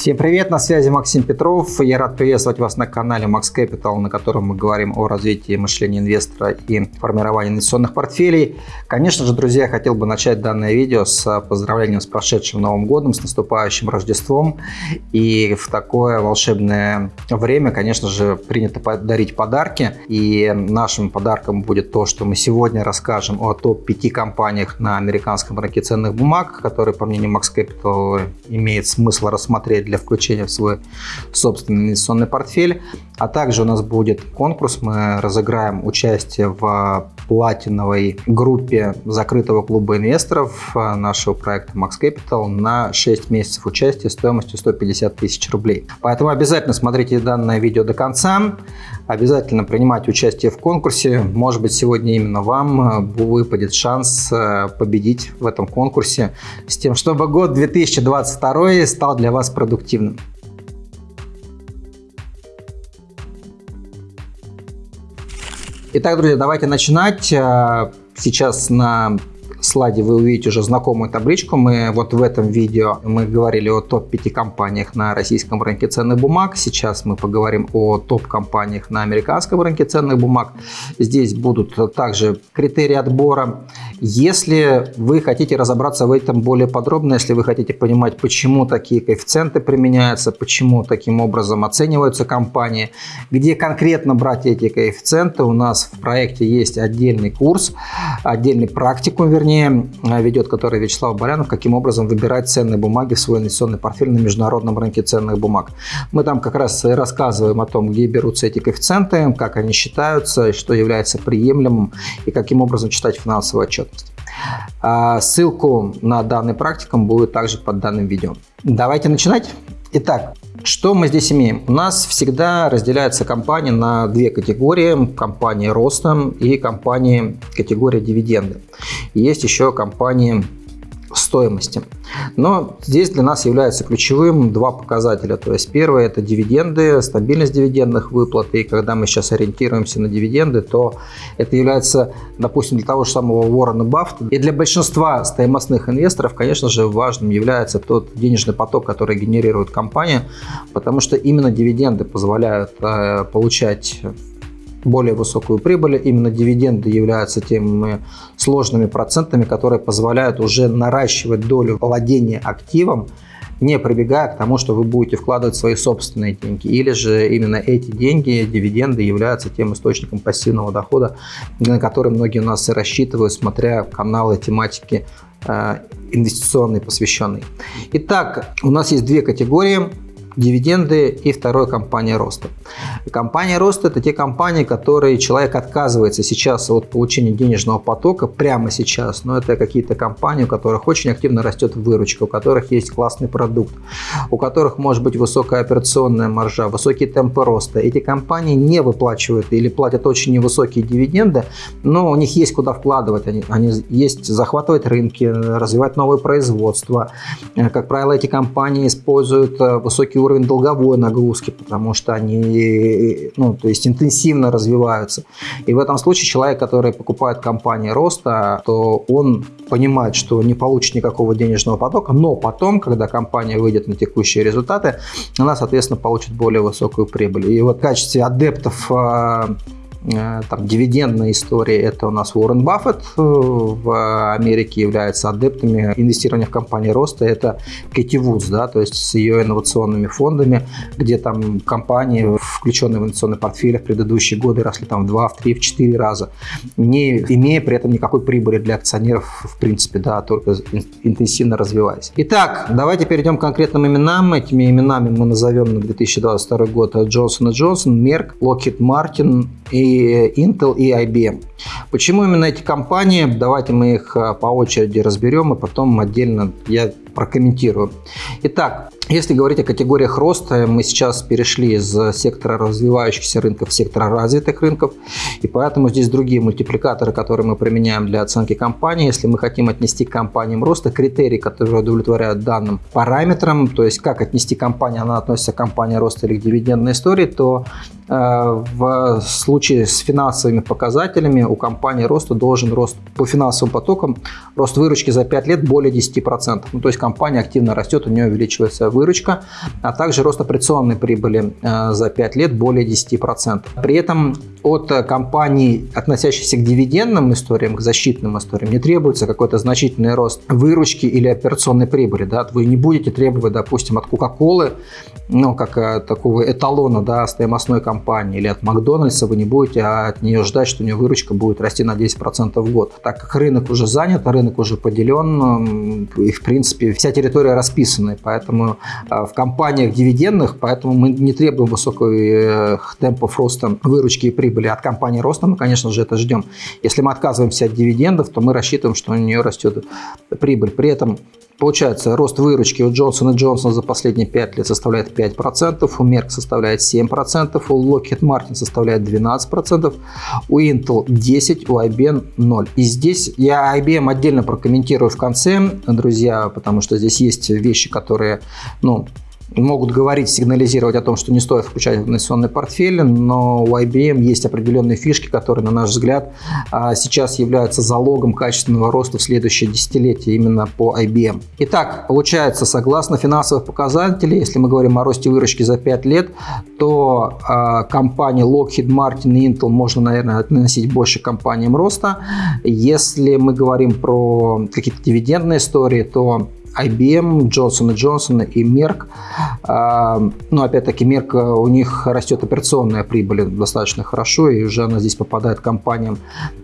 Всем привет, на связи Максим Петров. Я рад приветствовать вас на канале Max Capital, на котором мы говорим о развитии мышления инвестора и формировании инвестиционных портфелей. Конечно же, друзья, я хотел бы начать данное видео с поздравлением с прошедшим Новым годом, с наступающим Рождеством. И в такое волшебное время, конечно же, принято дарить подарки. И нашим подарком будет то, что мы сегодня расскажем о топ-5 компаниях на американском рынке ценных бумаг, которые, по мнению Max Capital, имеет смысл рассмотреть для включения в свой собственный инвестиционный портфель. А также у нас будет конкурс. Мы разыграем участие в платиновой группе закрытого клуба инвесторов нашего проекта Max Capital на 6 месяцев участия стоимостью 150 тысяч рублей. Поэтому обязательно смотрите данное видео до конца. Обязательно принимайте участие в конкурсе. Может быть, сегодня именно вам выпадет шанс э, победить в этом конкурсе с тем, чтобы год 2022 стал для вас продуктивным продуктивным. Итак, друзья, давайте начинать. Э, сейчас на слайде вы увидите уже знакомую табличку. Мы вот в этом видео мы говорили о топ-5 компаниях на российском рынке ценных бумаг. Сейчас мы поговорим о топ-компаниях на американском рынке ценных бумаг. Здесь будут также критерии отбора. Если вы хотите разобраться в этом более подробно, если вы хотите понимать, почему такие коэффициенты применяются, почему таким образом оцениваются компании, где конкретно брать эти коэффициенты, у нас в проекте есть отдельный курс, отдельный практикум, вернее, вернее, э, ведет который Вячеслав Барянов, каким образом выбирать ценные бумаги в свой инвестиционный портфель на международном рынке ценных бумаг. Мы там как раз рассказываем о том, где берутся эти коэффициенты, как они считаются, что является приемлемым и каким образом читать финансовую отчетность. А, ссылку на данный практикум будет также под данным видео. Давайте начинать. Итак, что мы здесь имеем? У нас всегда разделяются компании на две категории. Компании роста и компании категория дивиденды. Есть еще компании стоимости. Но здесь для нас является ключевым два показателя. То есть первое это дивиденды, стабильность дивидендных выплат. И когда мы сейчас ориентируемся на дивиденды, то это является, допустим, для того же самого Уоррена Баффета. И для большинства стоимостных инвесторов, конечно же, важным является тот денежный поток, который генерирует компания, потому что именно дивиденды позволяют э, получать более высокую прибыль. Именно дивиденды являются теми сложными процентами, которые позволяют уже наращивать долю владения активом, не прибегая к тому, что вы будете вкладывать свои собственные деньги. Или же именно эти деньги, дивиденды, являются тем источником пассивного дохода, на который многие у нас и рассчитывают, смотря каналы тематики э, инвестиционной посвященной. Итак, у нас есть две категории дивиденды и второй компания роста. Компания роста это те компании, которые человек отказывается сейчас от получения денежного потока прямо сейчас, но это какие-то компании, у которых очень активно растет выручка, у которых есть классный продукт, у которых может быть высокая операционная маржа, высокие темпы роста. Эти компании не выплачивают или платят очень невысокие дивиденды, но у них есть куда вкладывать, они, они есть захватывать рынки, развивать новое производство. Как правило, эти компании используют э, высокий уровень долговой нагрузки, потому что они ну, то есть интенсивно развиваются. И в этом случае человек, который покупает компании роста, то он понимает, что не получит никакого денежного потока, но потом, когда компания выйдет на текущие результаты, она, соответственно, получит более высокую прибыль. И вот в качестве адептов а, там, дивидендная история – это у нас Уоррен Баффет э, в Америке является адептами инвестирования в компании роста. Это Кэти Вудс, да, то есть с ее инновационными фондами, где там компании, включенные в инвестиционный портфель в предыдущие годы, росли там в 2, в 3, в 4 раза, не имея при этом никакой прибыли для акционеров, в принципе, да, только интенсивно развиваясь. Итак, давайте перейдем к конкретным именам. Этими именами мы назовем на 2022 год Джонсон Джонсон, Мерк, Локхит Мартин и Intel, и IBM. Почему именно эти компании? Давайте мы их а, по очереди разберем, и потом отдельно я прокомментирую. Итак, если говорить о категориях роста, мы сейчас перешли из сектора развивающихся рынков в сектор развитых рынков, и поэтому здесь другие мультипликаторы, которые мы применяем для оценки компании. Если мы хотим отнести к компаниям роста критерии, которые удовлетворяют данным параметрам, то есть как отнести компанию, она относится к компании роста или к дивидендной истории, то э, в случае с финансовыми показателями у компании роста должен рост по финансовым потокам, рост выручки за 5 лет более 10%. Ну, то есть компания активно растет, у нее увеличивается выручка выручка, а также рост операционной прибыли э, за 5 лет более 10%. При этом от компаний, относящихся к дивидендным историям, к защитным историям, не требуется какой-то значительный рост выручки или операционной прибыли. Да? Вы не будете требовать, допустим, от Coca-Cola, ну, как э, такого эталона да, стоимостной компании, или от Макдональдса, вы не будете от нее ждать, что у нее выручка будет расти на 10% в год. Так как рынок уже занят, рынок уже поделен, и, в принципе, вся территория расписана. Поэтому э, в компаниях дивидендных, поэтому мы не требуем высоких э, темпов роста выручки и прибыли. От компании роста мы, конечно же, это ждем. Если мы отказываемся от дивидендов, то мы рассчитываем, что у нее растет прибыль. При этом Получается, рост выручки у Johnson Johnson за последние 5 лет составляет 5%, у Merck составляет 7%, у Lockheed Martin составляет 12%, у Intel 10%, у IBM 0%. И здесь я IBM отдельно прокомментирую в конце, друзья, потому что здесь есть вещи, которые, ну, могут говорить, сигнализировать о том, что не стоит включать в инвестиционный портфель, но у IBM есть определенные фишки, которые, на наш взгляд, а, сейчас являются залогом качественного роста в следующее десятилетие именно по IBM. Итак, получается, согласно финансовых показателей, если мы говорим о росте выручки за 5 лет, то а, компании Lockheed Martin и Intel можно, наверное, относить больше к компаниям роста. Если мы говорим про какие-то дивидендные истории, то IBM, Johnson Johnson и Merck. А, ну, опять-таки, Merck, у них растет операционная прибыль достаточно хорошо, и уже она здесь попадает компаниям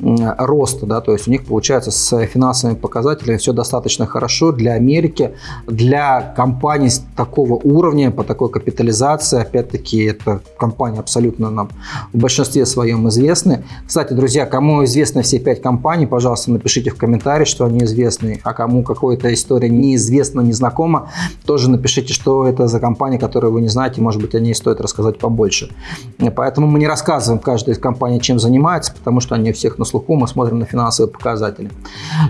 роста, да, то есть у них получается с финансовыми показателями все достаточно хорошо для Америки, для компаний такого уровня, по такой капитализации, опять-таки, это компании абсолютно нам в большинстве своем известны. Кстати, друзья, кому известны все пять компаний, пожалуйста, напишите в комментарии, что они известны, а кому какая-то история не неизвестно, незнакомо, тоже напишите, что это за компания, которую вы не знаете, может быть, о ней стоит рассказать побольше. Поэтому мы не рассказываем каждой из компаний, чем занимается, потому что они у всех на слуху, мы смотрим на финансовые показатели.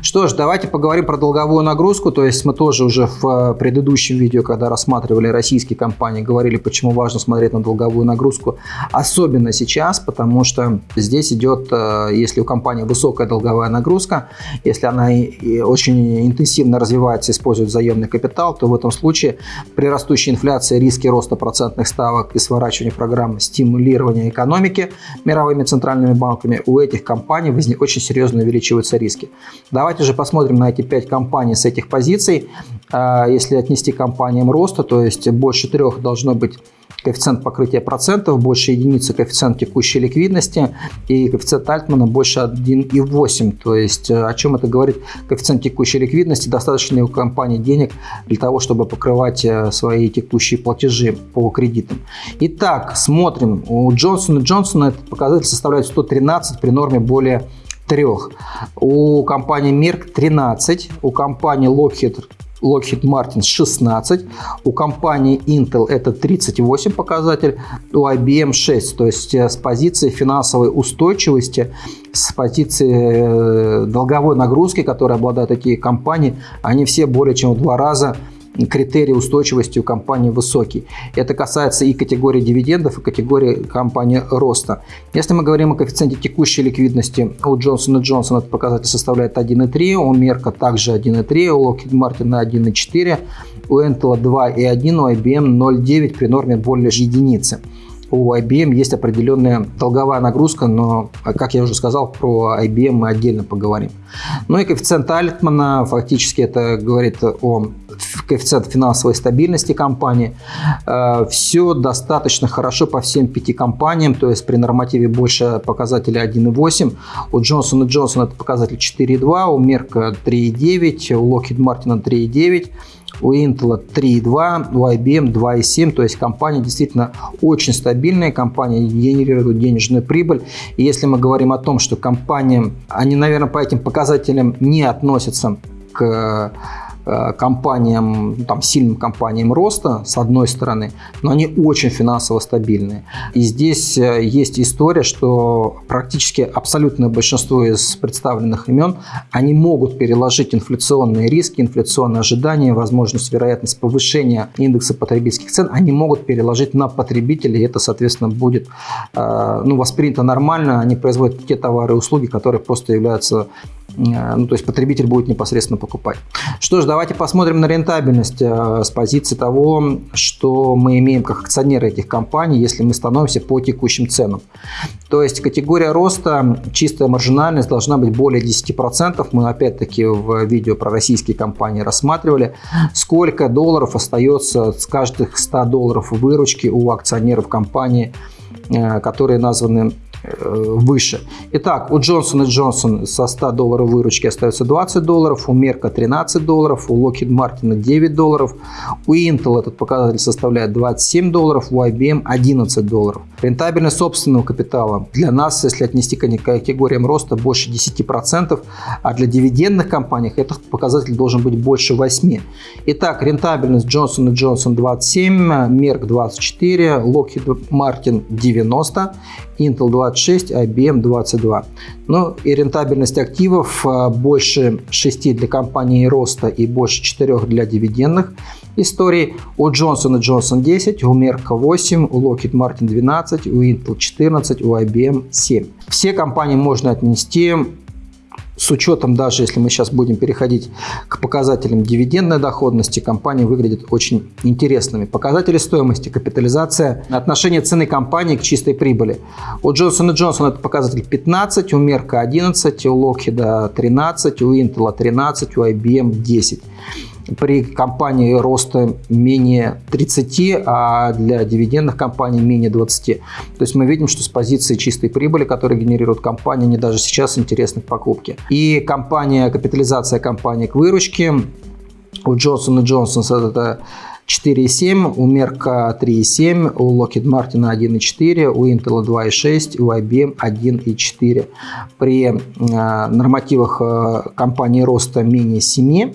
Что ж, давайте поговорим про долговую нагрузку, то есть мы тоже уже в э, предыдущем видео, когда рассматривали российские компании, говорили, почему важно смотреть на долговую нагрузку, особенно сейчас, потому что здесь идет, э, если у компании высокая долговая нагрузка, если она очень интенсивно развивается, используется используют заемный капитал, то в этом случае при растущей инфляции риски роста процентных ставок и сворачивания программ стимулирования экономики мировыми центральными банками у этих компаний очень серьезно увеличиваются риски. Давайте же посмотрим на эти пять компаний с этих позиций. А, если отнести компаниям роста, то есть больше трех должно быть коэффициент покрытия процентов, больше единицы коэффициент текущей ликвидности и коэффициент Альтмана больше 1,8. То есть э, о чем это говорит? Коэффициент текущей ликвидности достаточно у компании денег для того, чтобы покрывать э, свои текущие платежи по кредитам. Итак, смотрим. У Джонсона Джонсона этот показатель составляет 113 при норме более 3. У компании Merck 13, у компании Lockheed Lockheed Martin 16, у компании Intel это 38 показатель, у IBM 6. То есть э, с позиции финансовой устойчивости, с позиции э, долговой нагрузки, которые обладают такие компании, они все более чем в два раза критерий устойчивости у компании высокий. Это касается и категории дивидендов, и категории компании роста. Если мы говорим о коэффициенте текущей ликвидности, у Johnson Johnson этот показатель составляет 1,3, у Merck также 1,3, у Lockheed Martin 1,4, у Intel 2,1, у IBM 0,9 при норме более единицы у IBM есть определенная долговая нагрузка, но, как я уже сказал, про IBM мы отдельно поговорим. Ну и коэффициент Альтмана, фактически это говорит о коэффициент финансовой стабильности компании. Э, Все достаточно хорошо по всем пяти компаниям, то есть при нормативе больше показателя 1,8. У Johnson Johnson это показатель 4,2, у Merck 3,9, у Lockheed Martin 3,9 у Intel 3,2, у IBM 2,7, то есть компания действительно очень стабильная, компания генерирует денежную прибыль. И если мы говорим о том, что компания, они, наверное, по этим показателям не относятся к компаниям, там, сильным компаниям роста, с одной стороны, но они очень финансово стабильные. И здесь э, есть история, что практически абсолютное большинство из представленных имен, они могут переложить инфляционные риски, инфляционные ожидания, возможность, вероятность повышения индекса потребительских цен, они могут переложить на потребителей, и это, соответственно, будет э, ну, воспринято нормально, они производят те товары и услуги, которые просто являются Э, ну, то есть потребитель будет непосредственно покупать. Что ж, давайте посмотрим на рентабельность э, с позиции того, что мы имеем как акционеры этих компаний, если мы становимся по текущим ценам. То есть категория роста, чистая маржинальность должна быть более 10%. Мы опять-таки в видео про российские компании рассматривали, сколько долларов остается с каждых 100 долларов выручки у акционеров компании, э, которые названы Э, выше. Итак, у Johnson Johnson со 100 долларов выручки остается 20 долларов, у Мерка 13 долларов, у Lockheed Martin 9 долларов, у Intel этот показатель составляет 27 долларов, у IBM 11 долларов. Рентабельность собственного капитала для нас, если отнести к категориям роста, больше 10%, а для дивидендных компаний этот показатель должен быть больше 8%. Итак, рентабельность Johnson Johnson 27, Merck 24, Lockheed Martin 90, Intel 26, IBM 22. Ну и рентабельность активов а, больше 6 для компании роста и больше 4 для дивидендных историй. У Johnson Johnson 10, у Merck 8, у Lockheed Martin 12, у Intel 14, у IBM 7. Все компании можно отнести с учетом, даже если мы сейчас будем переходить к показателям дивидендной доходности, компании выглядят очень интересными. Показатели стоимости, капитализация, отношение цены компании к чистой прибыли. У Johnson Johnson это показатель 15, у Merck 11, у Lockheed 13, у Intel 13, у IBM 10 при компании роста менее 30, а для дивидендных компаний менее 20. То есть мы видим, что с позиции чистой прибыли, которую генерирует компания, они даже сейчас интересны к покупке. И компания, капитализация компании к выручке у Johnson Johnson это 4,7, у Merck 3,7, у Lockheed Martin 1,4, у Intel 2,6, у IBM 1,4. При э, нормативах э, компании роста менее 7,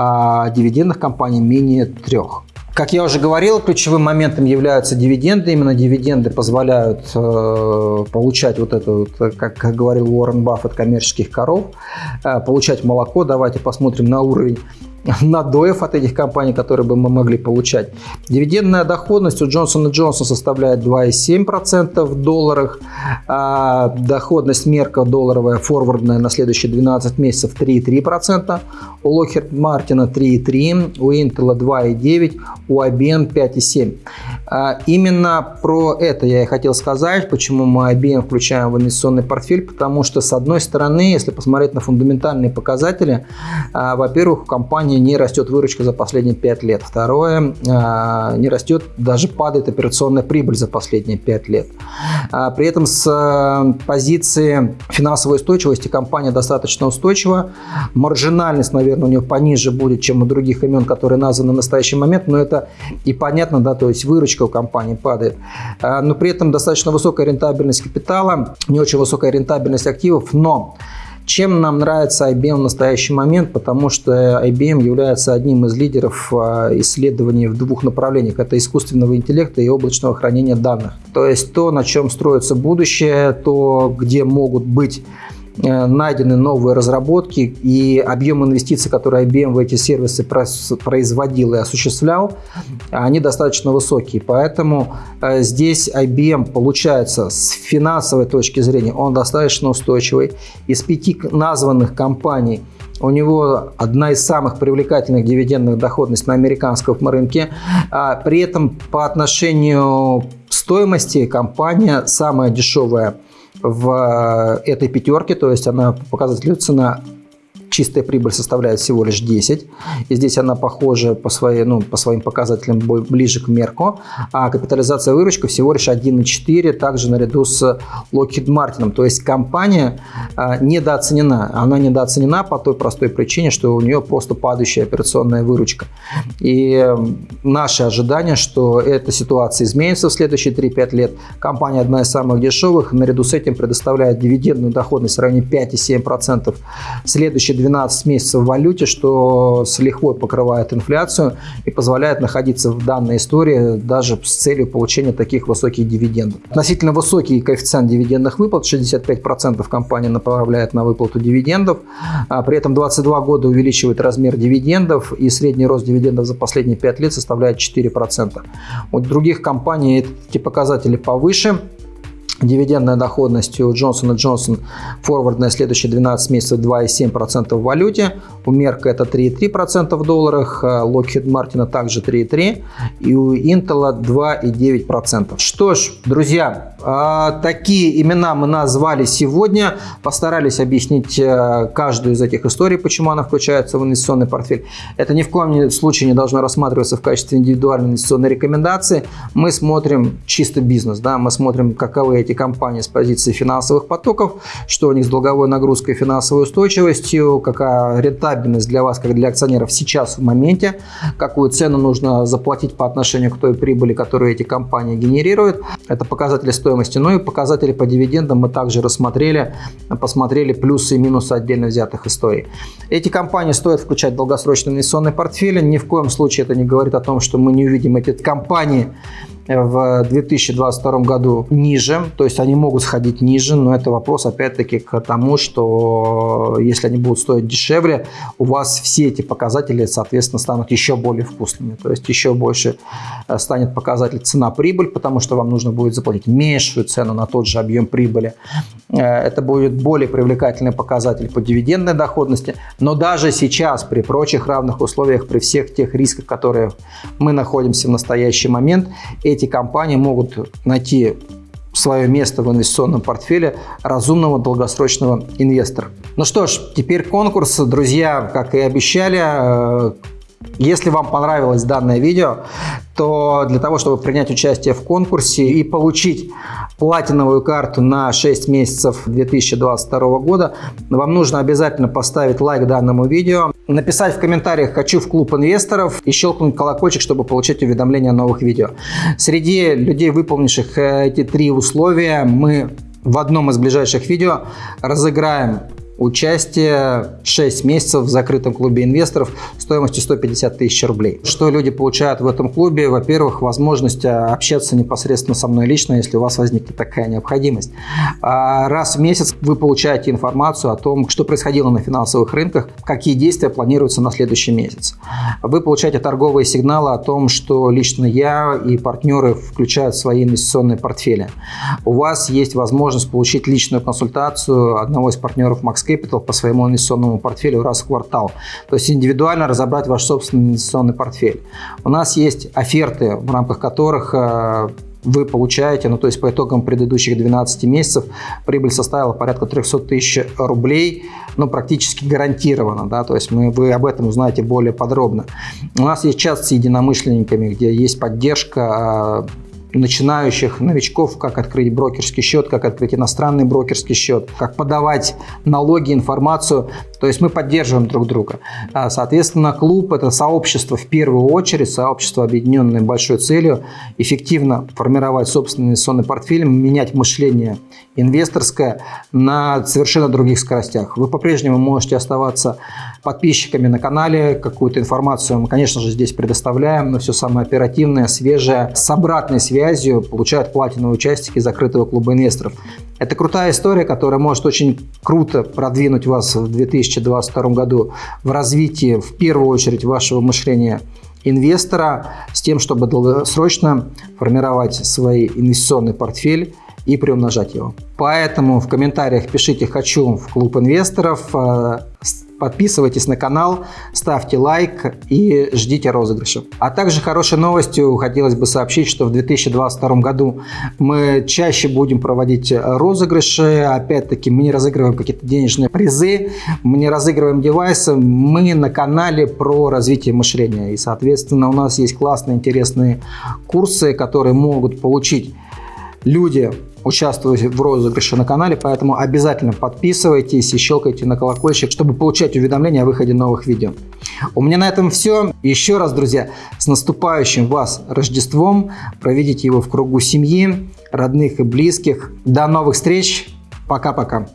а дивидендных компаний менее трех. Как я уже говорил, ключевым моментом являются дивиденды. Именно дивиденды позволяют э, получать вот это, вот, как, говорил Уоррен Баффет, коммерческих коров, э, получать молоко. Давайте посмотрим на уровень надоев от этих компаний, которые бы мы могли получать. Дивидендная доходность у Johnson Johnson составляет 2,7% в долларах. А доходность мерка долларовая форвардная на следующие 12 месяцев 3,3%. У Lockheed Martin 3,3%, у Intel 2,9%, у IBM 5,7%. А именно про это я и хотел сказать, почему мы IBM включаем в инвестиционный портфель, потому что с одной стороны, если посмотреть на фундаментальные показатели, а, во-первых, у компании не растет выручка за последние 5 лет. Второе, а, не растет, даже падает операционная прибыль за последние 5 лет. А, при этом с а, позиции финансовой устойчивости компания достаточно устойчива. Маржинальность, наверное, у нее пониже будет, чем у других имен, которые названы в настоящий момент, но это и понятно, да, то есть выручка у компании падает. Но при этом достаточно высокая рентабельность капитала, не очень высокая рентабельность активов, но чем нам нравится IBM в настоящий момент? Потому что IBM является одним из лидеров а, исследований в двух направлениях. Это искусственного интеллекта и облачного хранения данных. То есть то, на чем строится будущее, то, где могут быть найдены новые разработки и объем инвестиций, которые IBM в эти сервисы производил и осуществлял, они достаточно высокие. Поэтому э, здесь IBM получается с финансовой точки зрения, он достаточно устойчивый. Из пяти названных компаний у него одна из самых привлекательных дивидендных доходностей на американском рынке. А при этом по отношению стоимости компания самая дешевая в э, этой пятерке, то есть она показывает цена чистая прибыль составляет всего лишь 10. И здесь она похожа по, своей, ну, по своим показателям ближе к мерку. А капитализация выручка всего лишь 1,4, также наряду с Lockheed Martin. То есть компания а, недооценена. Она недооценена по той простой причине, что у нее просто падающая операционная выручка. И наше ожидание, что эта ситуация изменится в следующие 3-5 лет. Компания одна из самых дешевых, наряду с этим предоставляет дивидендную доходность в районе 5,7%. Следующие 12 месяцев в валюте, что с лихвой покрывает инфляцию и позволяет находиться в данной истории даже с целью получения таких высоких дивидендов. Относительно высокий коэффициент дивидендных выплат, 65% компания направляет на выплату дивидендов, а при этом 22 года увеличивает размер дивидендов и средний рост дивидендов за последние 5 лет составляет 4%. У других компаний эти показатели повыше, Дивидендная доходность у Johnson Johnson форвардная следующие 12 месяцев 2,7% в валюте. У Мерка это 3,3% в долларах, Lockheed Martin также 3,3% и у Intel 2,9%. Что ж, друзья, а, такие имена мы назвали сегодня. Постарались объяснить э, каждую из этих историй, почему она включается в инвестиционный портфель. Это ни в коем случае не должно рассматриваться в качестве индивидуальной инвестиционной рекомендации. Мы смотрим чисто бизнес, да, мы смотрим, каковы эти компании с позиции финансовых потоков, что у них с долговой нагрузкой и финансовой устойчивостью, какая рентабельность для вас, как для акционеров сейчас в моменте, какую цену нужно заплатить по отношению к той прибыли, которую эти компании генерируют. Это показатели стоимости. Ну и показатели по дивидендам мы также рассмотрели, посмотрели плюсы и минусы отдельно взятых историй. Эти компании стоит включать в долгосрочный инвестиционный портфель. Ни в коем случае это не говорит о том, что мы не увидим эти компании в 2022 году ниже, то есть они могут сходить ниже, но это вопрос опять-таки к тому, что если они будут стоить дешевле, у вас все эти показатели, соответственно, станут еще более вкусными, то есть еще больше э, станет показатель цена-прибыль, потому что вам нужно будет заплатить меньшую цену на тот же объем прибыли. Э, это будет более привлекательный показатель по дивидендной доходности, но даже сейчас при прочих равных условиях, при всех тех рисках, которые мы находимся в настоящий момент, эти эти компании могут найти свое место в инвестиционном портфеле разумного долгосрочного инвестора. Ну что ж, теперь конкурс, друзья, как и обещали. Э, если вам понравилось данное видео, то для того, чтобы принять участие в конкурсе и получить платиновую карту на 6 месяцев 2022 года, вам нужно обязательно поставить лайк данному видео, написать в комментариях «Хочу в клуб инвесторов» и щелкнуть колокольчик, чтобы получать уведомления о новых видео. Среди людей, выполнивших э, эти три условия, мы в одном из ближайших видео разыграем Участие 6 месяцев в закрытом клубе инвесторов стоимостью 150 тысяч рублей. Что люди получают в этом клубе? Во-первых, возможность а, общаться непосредственно со мной лично, если у вас возникнет такая необходимость. А, раз в месяц вы получаете информацию о том, что происходило на финансовых рынках, какие действия планируются на следующий месяц. Вы получаете торговые сигналы о том, что лично я и партнеры включают свои инвестиционные портфели. У вас есть возможность получить личную консультацию одного из партнеров Max Capital по своему инвестиционному портфелю раз в квартал. То есть индивидуально разобрать ваш собственный инвестиционный портфель. У нас есть оферты, в рамках которых э, вы получаете, ну то есть по итогам предыдущих 12 месяцев прибыль составила порядка 300 тысяч рублей, ну практически гарантированно, да, то есть мы, вы об этом узнаете более подробно. У нас есть чат с единомышленниками, где есть поддержка начинающих новичков, как открыть брокерский счет, как открыть иностранный брокерский счет, как подавать налоги, информацию. То есть мы поддерживаем друг друга. А, соответственно, клуб – это сообщество в первую очередь, сообщество, объединенное большой целью, эффективно формировать собственный инвестиционный портфель, менять мышление инвесторское на совершенно других скоростях. Вы по-прежнему можете оставаться подписчиками на канале, какую-то информацию мы, конечно же, здесь предоставляем, но все самое оперативное, свежее, с обратной связью получают платиновые участники закрытого клуба инвесторов. Это крутая история, которая может очень круто продвинуть вас в 2022 году в развитии, в первую очередь, вашего мышления инвестора с тем, чтобы долгосрочно формировать свой инвестиционный портфель и приумножать его. Поэтому в комментариях пишите «Хочу в клуб инвесторов», э, Подписывайтесь на канал, ставьте лайк и ждите розыгрыша. А также хорошей новостью хотелось бы сообщить, что в 2022 году мы чаще будем проводить розыгрыши. Опять-таки мы не разыгрываем какие-то денежные призы, мы не разыгрываем девайсы. Мы на канале про развитие мышления. И, соответственно, у нас есть классные, интересные курсы, которые могут получить люди, участвуете в розыгрыше на канале, поэтому обязательно подписывайтесь и щелкайте на колокольчик, чтобы получать уведомления о выходе новых видео. У меня на этом все. Еще раз, друзья, с наступающим вас Рождеством. Проведите его в кругу семьи, родных и близких. До новых встреч. Пока-пока.